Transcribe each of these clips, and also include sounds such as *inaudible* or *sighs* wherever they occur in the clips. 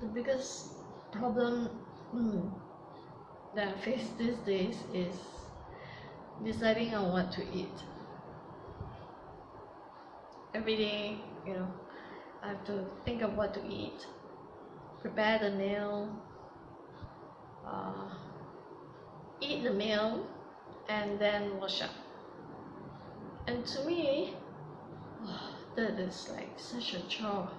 the biggest problem mm, that I face these days is deciding on what to eat. Every day, you know, I have to think of what to eat, prepare the meal, uh, eat the meal, and then wash up. And to me, *sighs* that is like such a chore.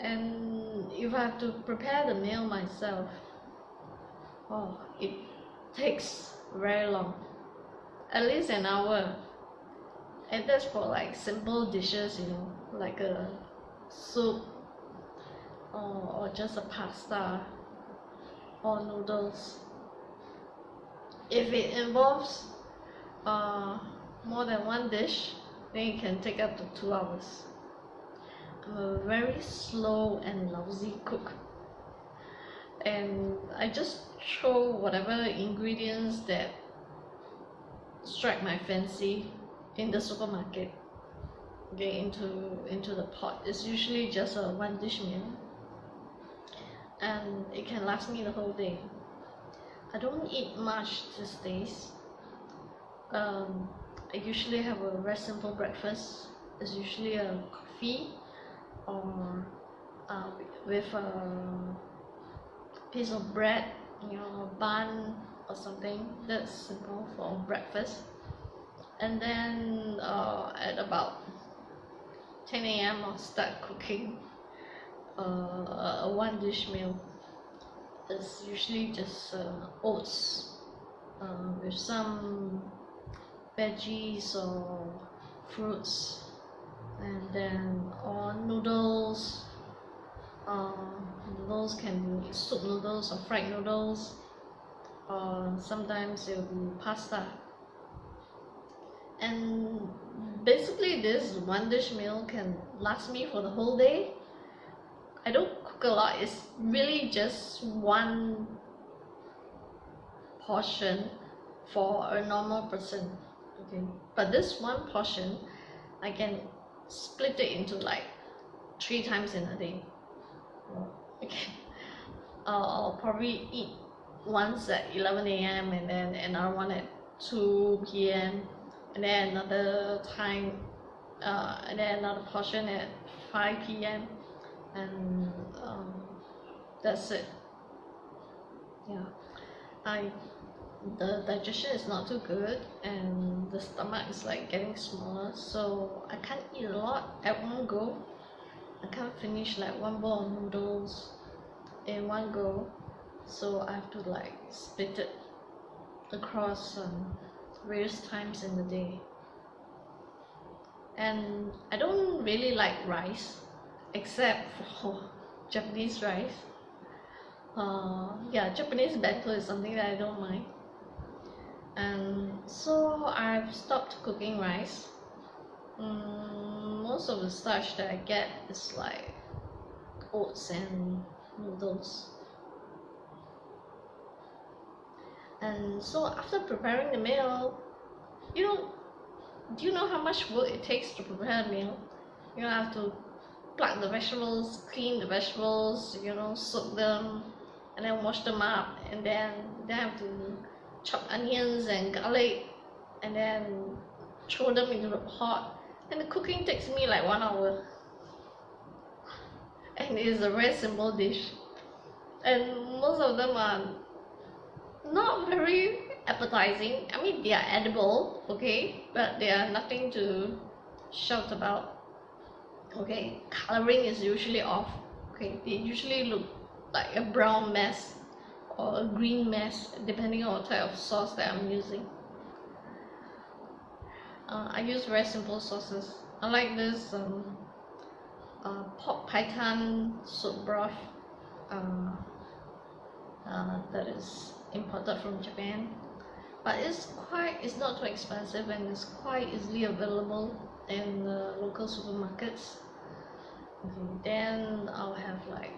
And if I have to prepare the meal myself, oh, it takes very long, at least an hour. And that's for like simple dishes, you know, like a soup or, or just a pasta or noodles. If it involves uh, more than one dish, then it can take up to two hours. A very slow and lousy cook. And I just throw whatever ingredients that strike my fancy in the supermarket okay, into into the pot. It's usually just a one dish meal and it can last me the whole day. I don't eat much these days. Um, I usually have a very simple breakfast. It's usually a coffee or uh, with a piece of bread, you know, bun or something. That's simple for breakfast. And then uh, at about 10 a.m. I'll start cooking uh, a one dish meal. It's usually just uh, oats uh, with some veggies or fruits and then or noodles. Uh, noodles can be soup noodles or fried noodles. Or sometimes it will be pasta. And basically this one dish meal can last me for the whole day. I don't cook a lot. It's really just one portion for a normal person. Okay. But this one portion I can split it into like three times in a day okay I'll probably eat once at 11 a.m. and then another one at 2 p.m. and then another time uh, and then another portion at 5 p.m. and um, that's it yeah I the digestion is not too good and the stomach is like getting smaller so I can't eat a lot at one go. I can't finish like one bowl of noodles in one go so I have to like split it across um, various times in the day. And I don't really like rice except for *laughs* Japanese rice. Uh, yeah Japanese bento is something that I don't mind and so I've stopped cooking rice. Mm, most of the starch that I get is like oats and noodles. And so after preparing the meal you know do you know how much work it takes to prepare a meal? You have to pluck the vegetables clean the vegetables you know soak them and then wash them up and then then have to chop onions and garlic and then throw them into the pot. And the cooking takes me like one hour. And it is a very simple dish. And most of them are not very appetizing. I mean they are edible okay? But they are nothing to shout about. Okay? Coloring is usually off. Okay? They usually look like a brown mess or a green mess depending on what type of sauce that I'm using. Uh, I use very simple sauces. I like this um, uh, pork python soup broth uh, uh, that is imported from Japan. But it's quite it's not too expensive and it's quite easily available in the local supermarkets. Okay, then I'll have like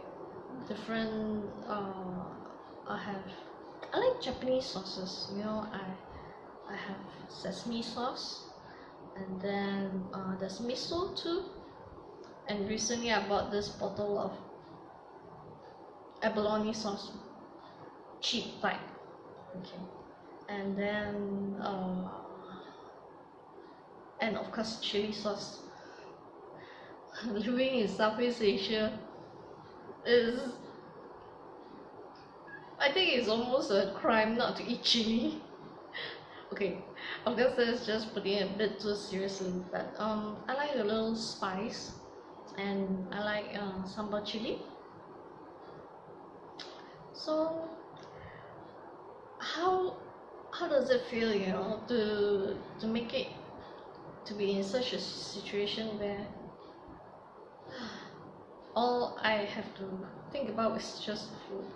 different uh, I have I like Japanese sauces you know I I have sesame sauce and then uh, there's miso too. And recently I bought this bottle of abalone sauce cheap type. Okay. And then uh, and of course chili sauce. *laughs* Living in Southeast Asia is I think it's almost a crime not to eat chili. *laughs* Okay of course that's just putting it a bit too seriously but um I like a little spice and I like uh, sambal chili. So how how does it feel you know to to make it to be in such a situation where *sighs* all I have to think about is just food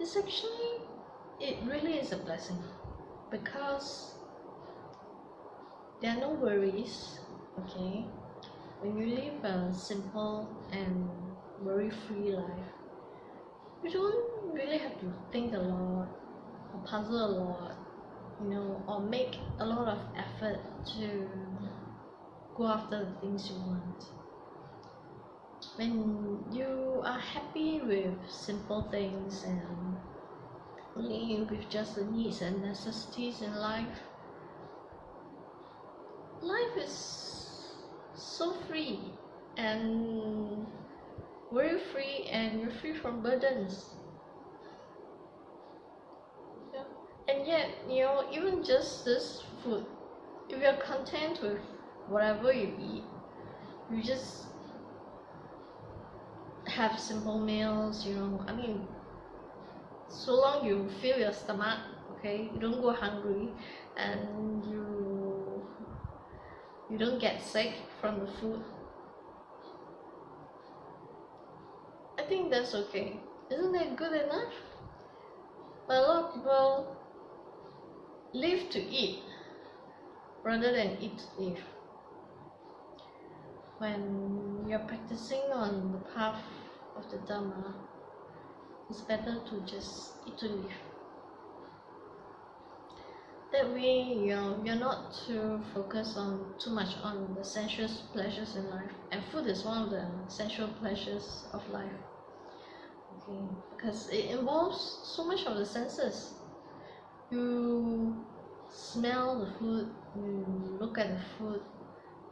it's actually it really is a blessing because there are no worries okay? When you live a simple and worry free life you don't really have to think a lot or puzzle a lot you know or make a lot of effort to go after the things you want when you are happy with simple things and only with just the needs and necessities in life life is so free and worry free and you're free from burdens yeah. and yet you know even just this food if you're content with whatever you eat you just have simple meals you know I mean so long you fill your stomach okay? You don't go hungry and you you don't get sick from the food. I think that's okay. Isn't that good enough? But a lot of people live to eat rather than eat to live. When you're practicing on the path of the Dharma ah, it's better to just eat to live that way you know you're not too focused on too much on the sensuous pleasures in life. And food is one of the sensual pleasures of life. Okay because it involves so much of the senses. You smell the food you look at the food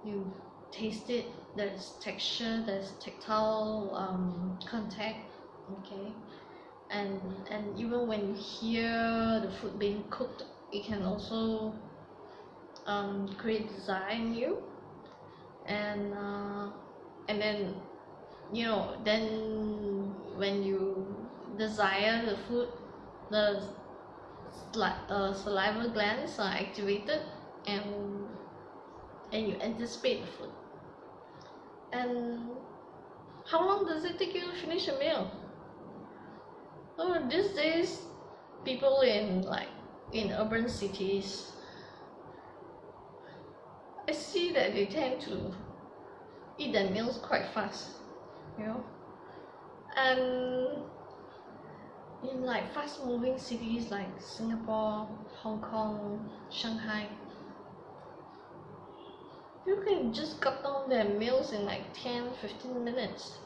you taste it there's texture there's tactile um, contact okay. And and even when you hear the food being cooked it can also um, create desire in you. And uh, and then you know then when you desire the food the uh, saliva glands are activated and and you anticipate the food and how long does it take you to finish a meal? Oh these days people in like in urban cities I see that they tend to eat their meals quite fast you know? And in like fast moving cities like Singapore, Hong Kong, Shanghai you can just cut down their meals in like 10 15 minutes.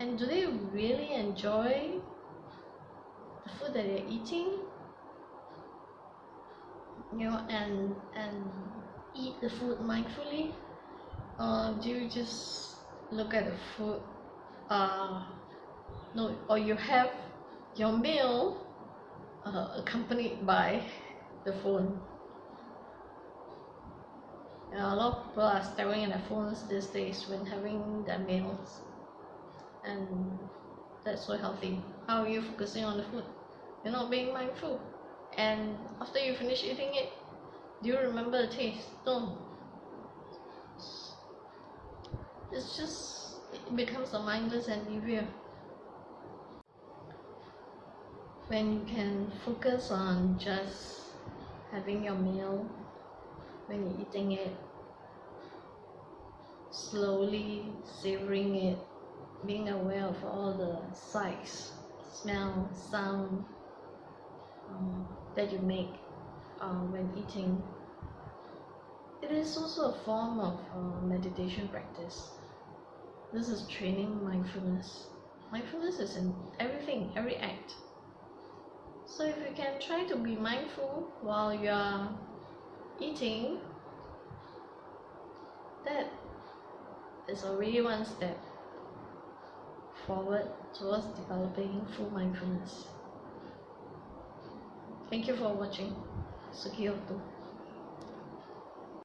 And do they really enjoy the food that they're eating? You know and and eat the food mindfully? Or do you just look at the food uh no or you have your meal uh, accompanied by the phone a lot of people are staring at their phones these days when having their meals. And that's so healthy. How are you focusing on the food? You're not being mindful. And after you finish eating it do you remember the taste? No it's just it becomes a mindless endeavor when you can focus on just having your meal when you're eating it slowly savoring it being aware of all the sights smell sound um, that you make uh, when eating it is also a form of uh, meditation practice. This is training mindfulness. Mindfulness is in everything, every act. So if you can try to be mindful while you are eating, that is already one step forward towards developing full mindfulness. Thank you for watching. Sukhi Hotu.